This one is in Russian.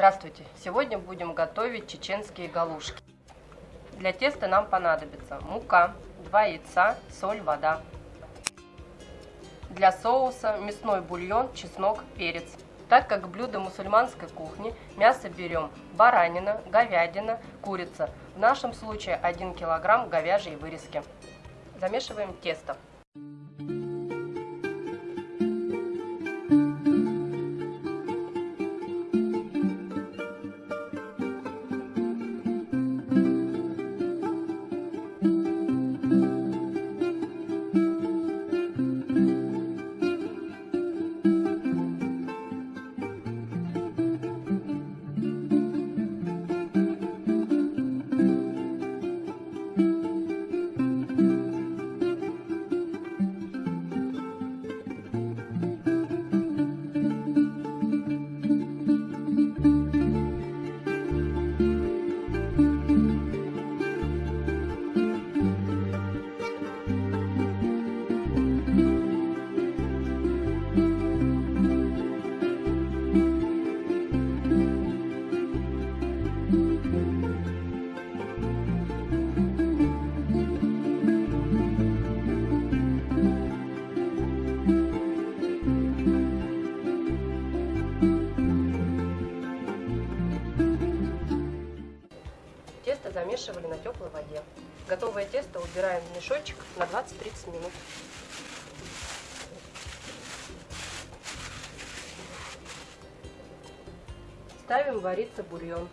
Здравствуйте! Сегодня будем готовить чеченские галушки. Для теста нам понадобится мука, 2 яйца, соль, вода. Для соуса мясной бульон, чеснок, перец. Так как блюдо мусульманской кухни, мясо берем баранина, говядина, курица. В нашем случае 1 килограмм говяжьей вырезки. Замешиваем тесто. Замешивали на теплой воде. Готовое тесто убираем в мешочек на 20-30 минут. Ставим вариться бульон.